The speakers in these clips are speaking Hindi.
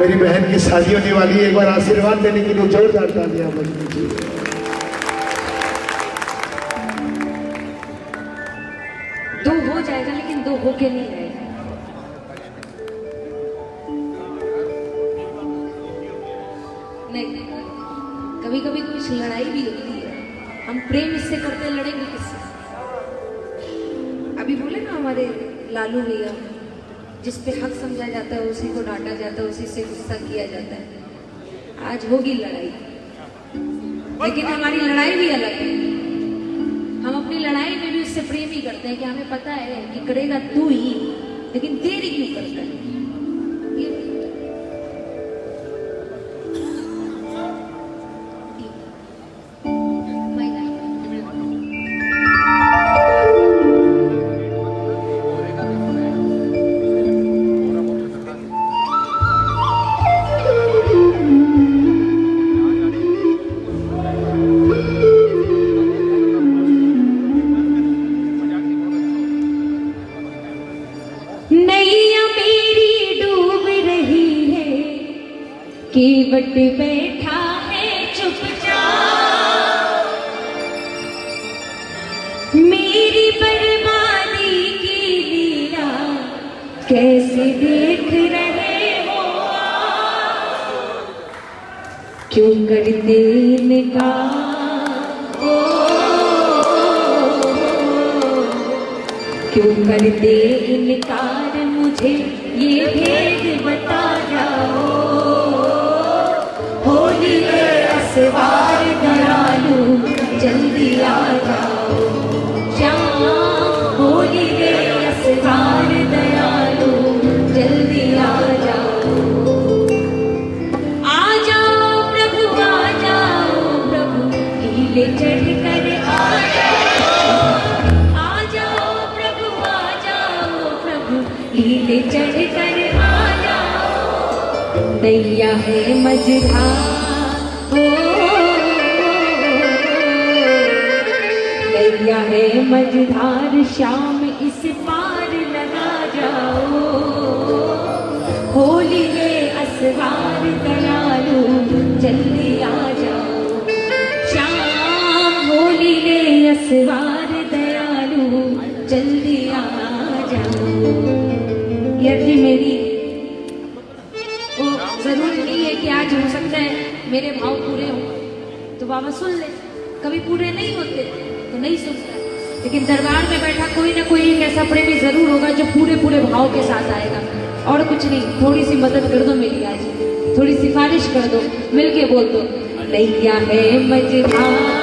मेरी बहन की शादी होने वाली है एक बार आशीर्वाद देने के लिए जोरदार तालियाँ बजनी चाहिए दो हो जाएगा लेकिन दो होके नहीं आएगा नहीं कभी कभी कुछ लड़ाई भी होती है। हम प्रेम इससे करते हैं, लड़ेंगे किससे? लालू भैया, जिस पे हक समझा जाता है, उसी को डांटा जाता है, उसी से गुस्सा किया जाता है। आज होगी लड़ाई। लेकिन हमारी लड़ाई भी अलग है। हम अपनी लड़ाई में भी उससे प्रेम ही करते हैं कि हमें पता है कि करेगा तू ही, लेकिन देरी क्यों करता है? केवट बैठा है मझधार हो दैया है मझधार, शाम इस पार लगा जाओ। होली है असवार दयालु जल्दी आ जाओ। श्याम होली है असवार मेरे भाव पूरे हों। तो बाबा सुन ले, कभी पूरे नहीं होते तो नहीं सुनता। लेकिन दरबार में बैठा कोई ना कोई एक ऐसा प्रेमी ज़रूर होगा जो पूरे पूरे भाव के साथ आएगा। और कुछ नहीं थोड़ी सी मदद कर दो मेरी आज। थोड़ी सिफारिश कर दो, मिलके बोल दो नैया है मझधार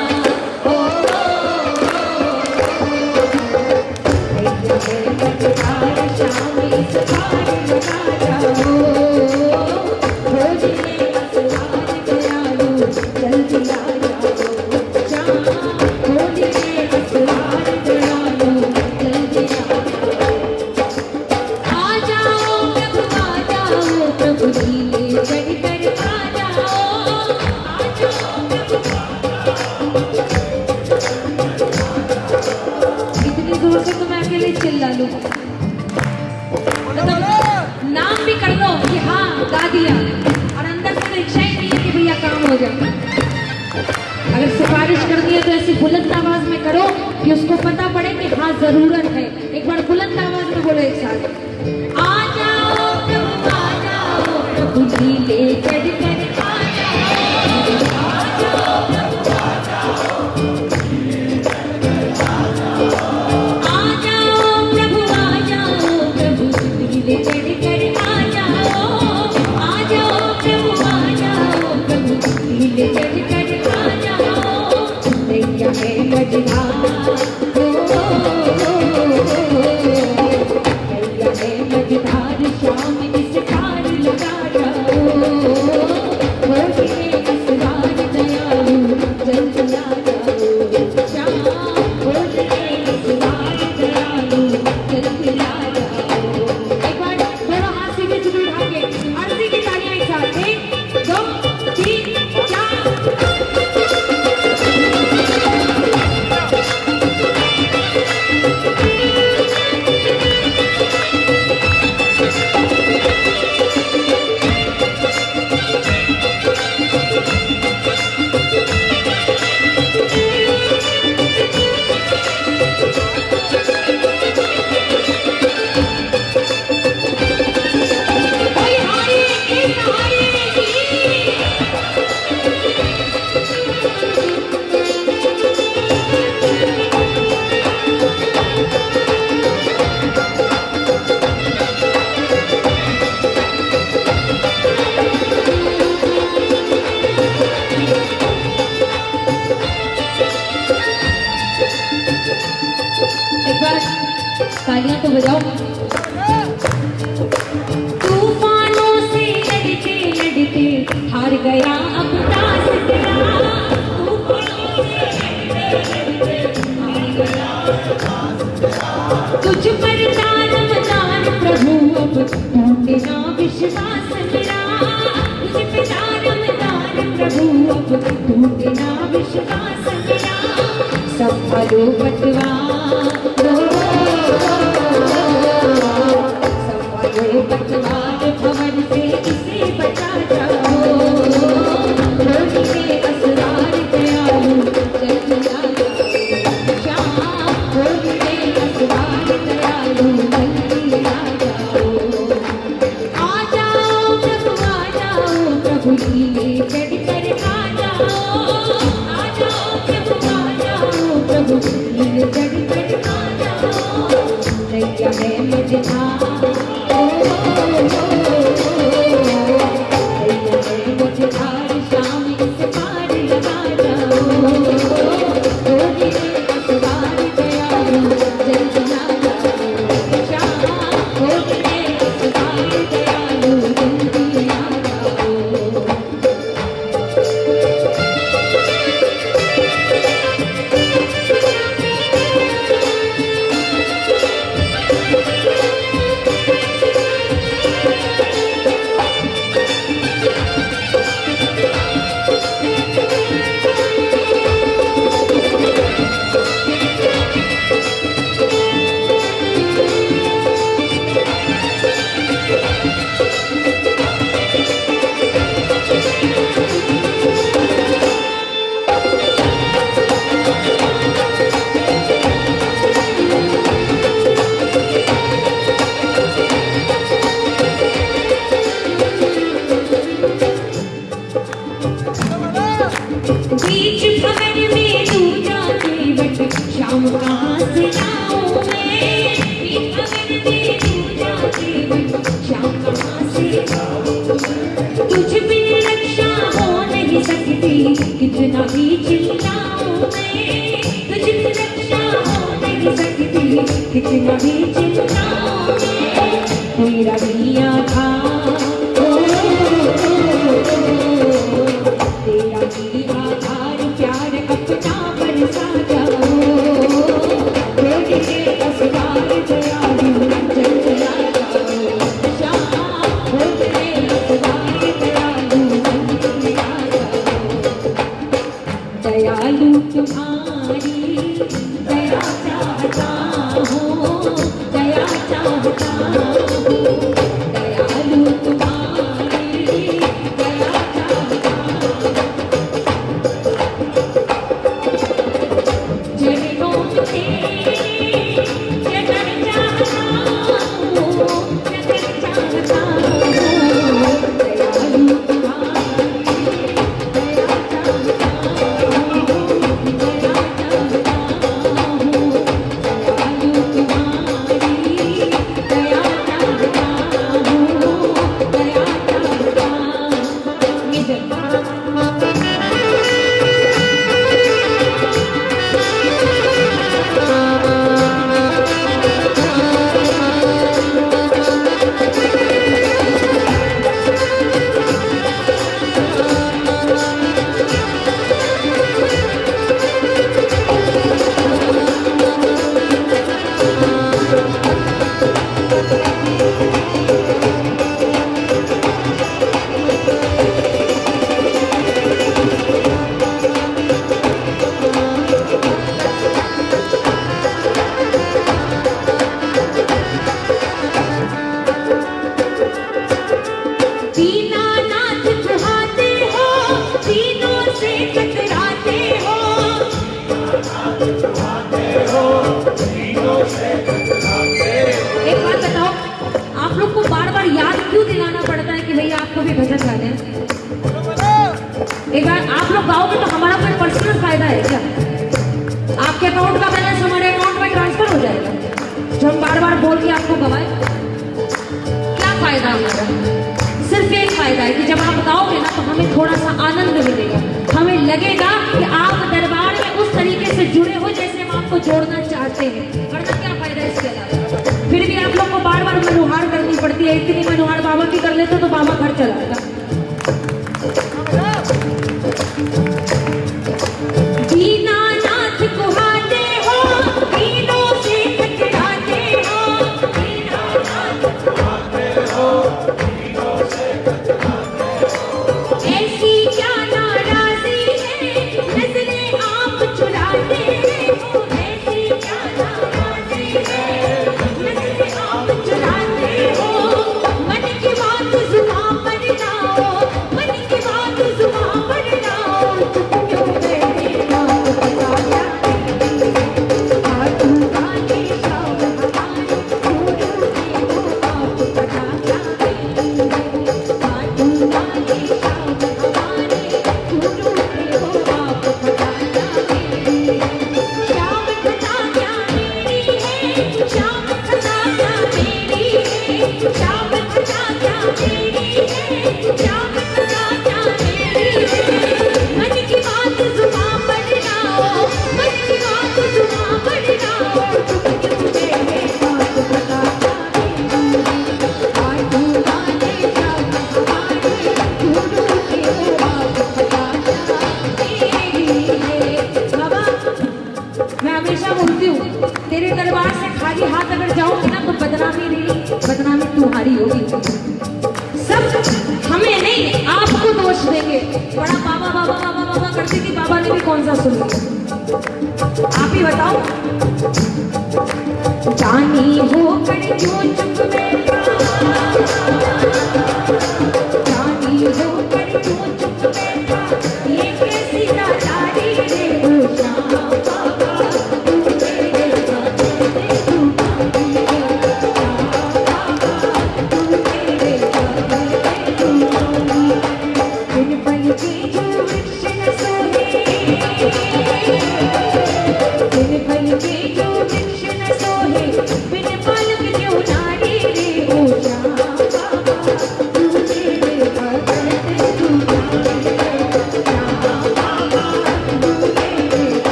थोड़ा सा आनंद मिलेगा। हमें लगेगा कि आप दरबार में उस तरीके से जुड़े हो जैसे हम आपको जोड़ना चाहते हैं। वरना क्या फ़ायदा इसके अलावा? फिर भी आप लोग को बार बार मनुहार करनी पड़ती है। इतनी मनुहार बाबा की कर लेते तो बाबा घर चलाता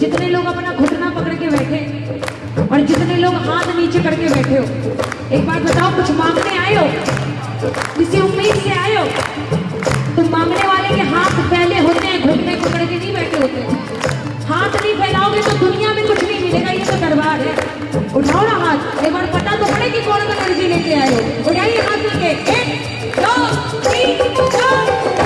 जितने लोग अपना घुटना पकड़ के बैठे और जितने लोग हाथ नीचे करके बैठे हो, एक बार बताओ, कुछ मांगने आए हो? किसी उम्मीद से आए हो? तो मांगने वाले के हाथ फैले होते हैं, घुटने पकड़ के नहीं बैठे होते। हाथ नहीं फैलाओगे तो दुनिया में कुछ नहीं मिलेगा, ये तो दरबार है। उठाओ ना हाथ। एक बार पता तो पड़े कि कौन कौन एनर्जी लेके आए हो? उठाइए हाथ लेके। एक, दो, तीन, चार।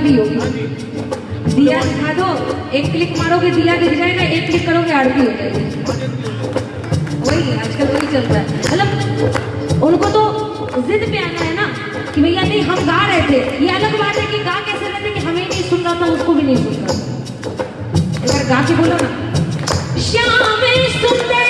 दिया भी होगा। दिया दिखा दो। एक क्लिक मारोगे, दिया दिख जाएगा, एक क्लिक करोगे आरती हो जाएगी। वही, आजकल वही चल रहा है। मतलब उनको तो जिद पे आना है ना कि भैया, नहीं, हम गा रहे थे। ये अलग बात है कि गा कैसे रहते कि हमें नहीं सुन रहा था, उसको भी नहीं सुन रहा था। गा के बोलो ना, श्याम सुंदर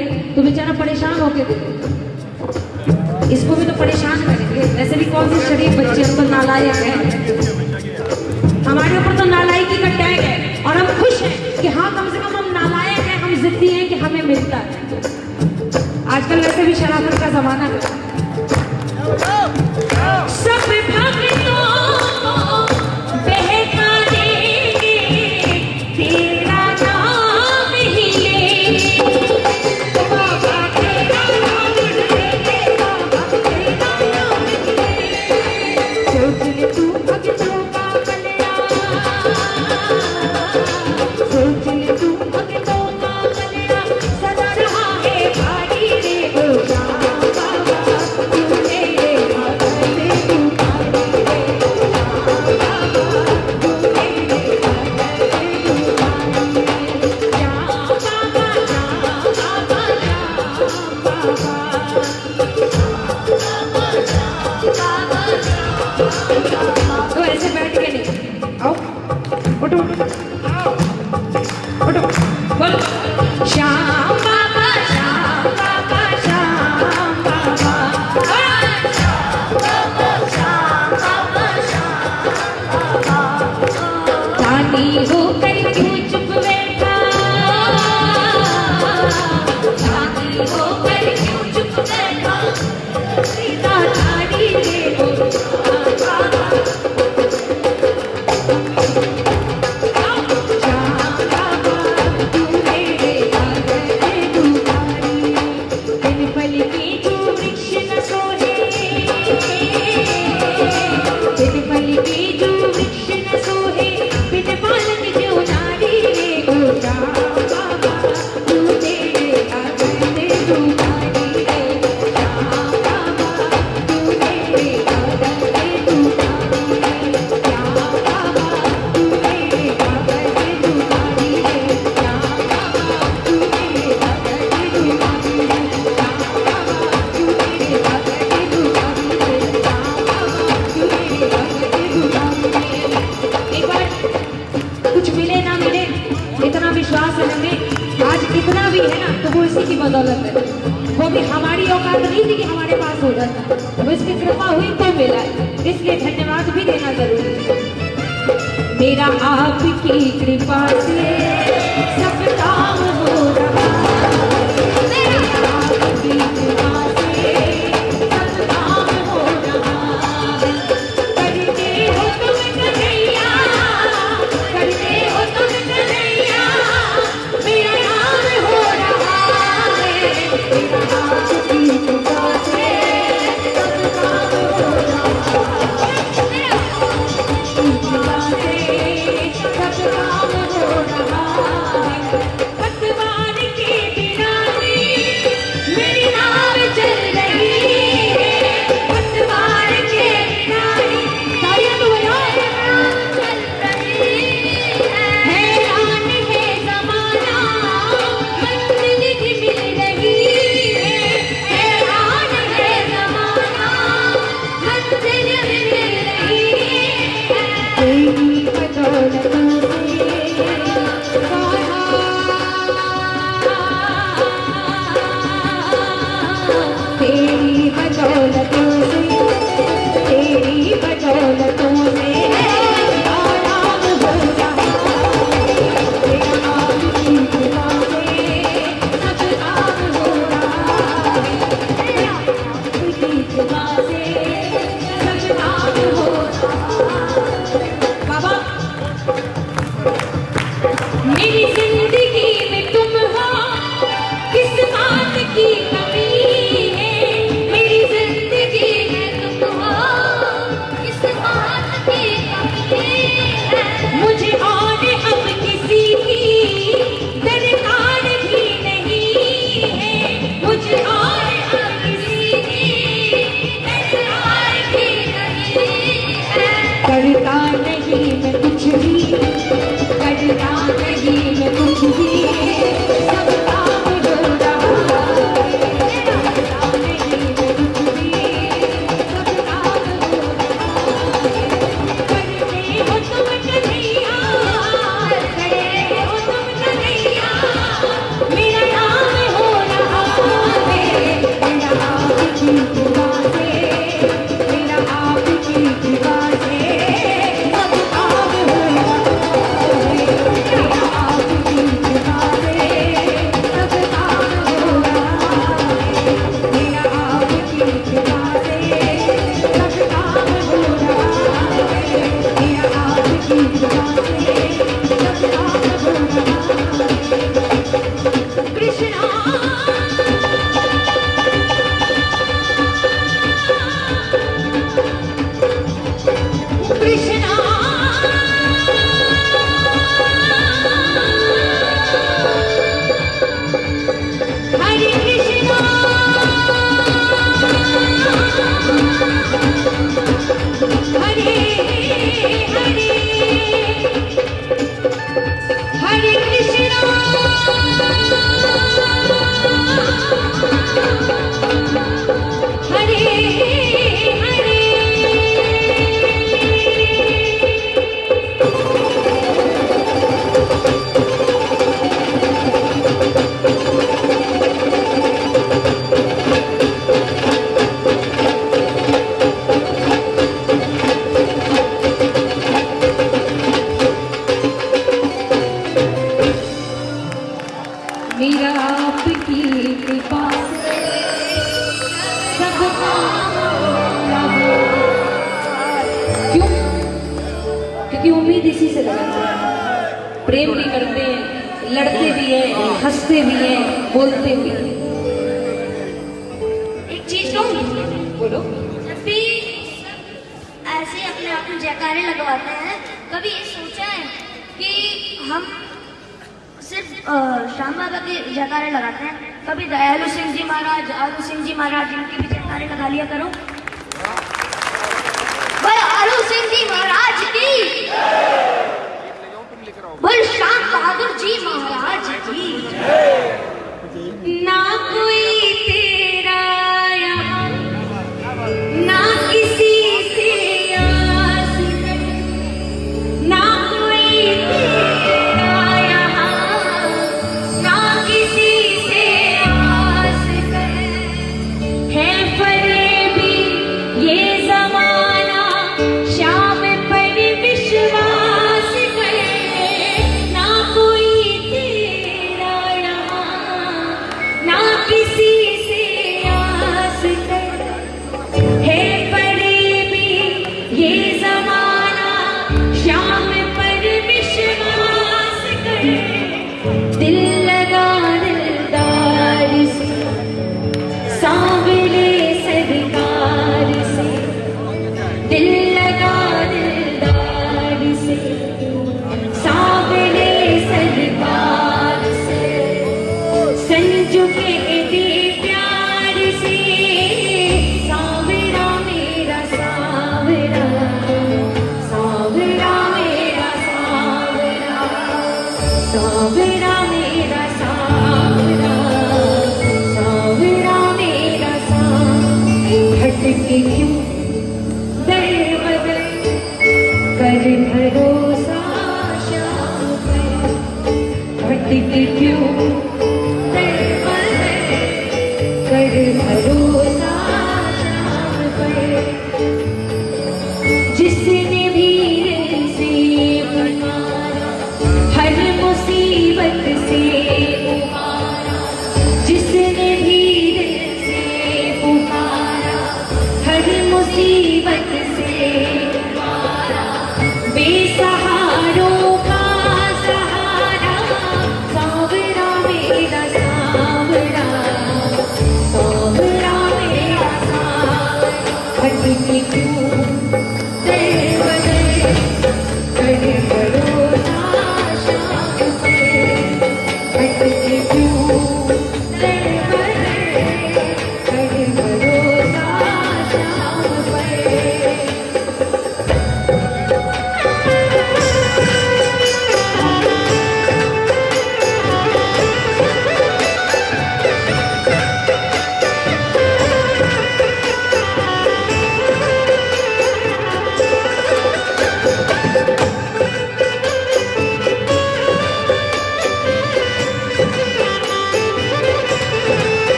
गए तो बेचारा परेशान होके देखे इसको भी तो परेशान करेंगे। ऐसे भी कौन से शरीफ बच्चे हम तो नालायक है? हमारे ऊपर तो नालायक का टैग है और हम खुश हैं कि हाँ कम से कम हम नालायक हैं, हम जिद्दी हैं कि हमें मिलता है। आजकल वैसे भी शराफत का जमाना है। सब